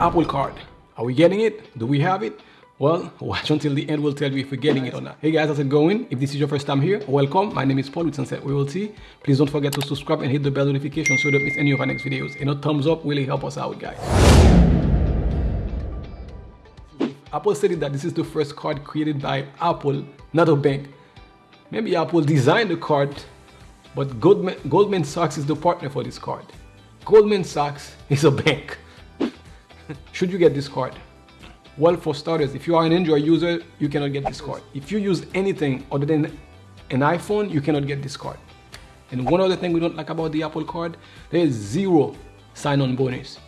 Apple Card. Are we getting it? Do we have it? Well, watch until the end. We'll tell you if we're getting it or not. Hey guys, how's it going? If this is your first time here, welcome. My name is Paul with Sunset Royalty. Please don't forget to subscribe and hit the bell notification so you don't miss any of our next videos. And a thumbs up really help us out, guys. Apple stated that this is the first card created by Apple, not a bank. Maybe Apple designed the card, but Goldman, Goldman Sachs is the partner for this card. Goldman Sachs is a bank. Should you get this card? Well, for starters, if you are an Android user, you cannot get this card. If you use anything other than an iPhone, you cannot get this card. And one other thing we don't like about the Apple card, there is zero sign-on bonus.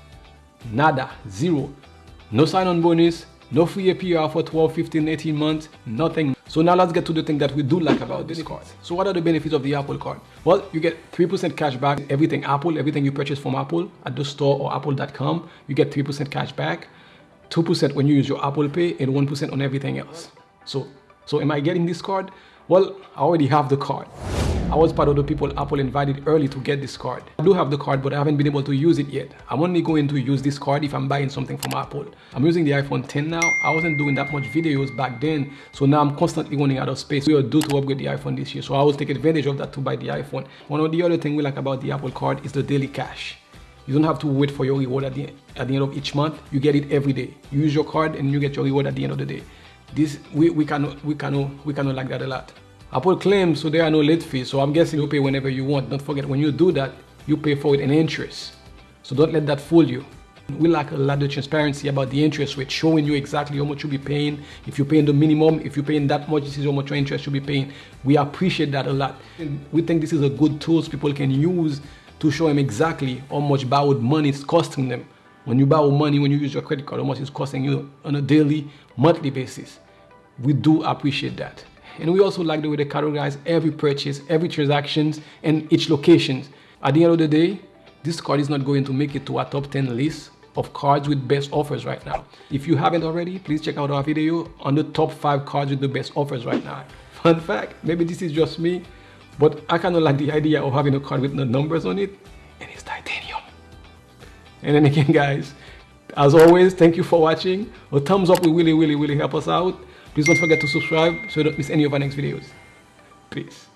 Nada, zero. No sign-on bonus, no free APR for 12, 15, 18 months, nothing. So now let's get to the thing that we do like about this card. So what are the benefits of the Apple card? Well, you get 3% cash back, everything Apple, everything you purchase from Apple at the store or apple.com, you get 3% cash back. 2% when you use your Apple Pay and 1% on everything else. So, so am I getting this card? Well, I already have the card. I was part of the people Apple invited early to get this card. I do have the card, but I haven't been able to use it yet. I'm only going to use this card if I'm buying something from Apple. I'm using the iPhone 10 now. I wasn't doing that much videos back then, so now I'm constantly running out of space. We are due to upgrade the iPhone this year, so I will take advantage of that to buy the iPhone. One of the other things we like about the Apple card is the daily cash. You don't have to wait for your reward at the, at the end of each month. You get it every day. You use your card and you get your reward at the end of the day. This we, we cannot we cannot we cannot like that a lot. Apple claims so there are no late fees. So I'm guessing you pay whenever you want. Don't forget when you do that, you pay for it in interest. So don't let that fool you. We lack a lot of transparency about the interest rate, showing you exactly how much you'll be paying. If you're paying the minimum, if you're paying that much, this is how much interest you'll be paying. We appreciate that a lot. And we think this is a good tool people can use to show them exactly how much borrowed money is costing them. When you borrow money, when you use your credit card, how much it's costing you on a daily, monthly basis. We do appreciate that. And we also like the way they categorize every purchase, every transactions, and each location. At the end of the day, this card is not going to make it to our top 10 list of cards with best offers right now. If you haven't already, please check out our video on the top 5 cards with the best offers right now. Fun fact, maybe this is just me, but I kind of like the idea of having a card with no numbers on it and it's titanium. And then again, guys, as always, thank you for watching. A thumbs up will really, really, really help us out. Please don't forget to subscribe so you don't miss any of our next videos. Peace.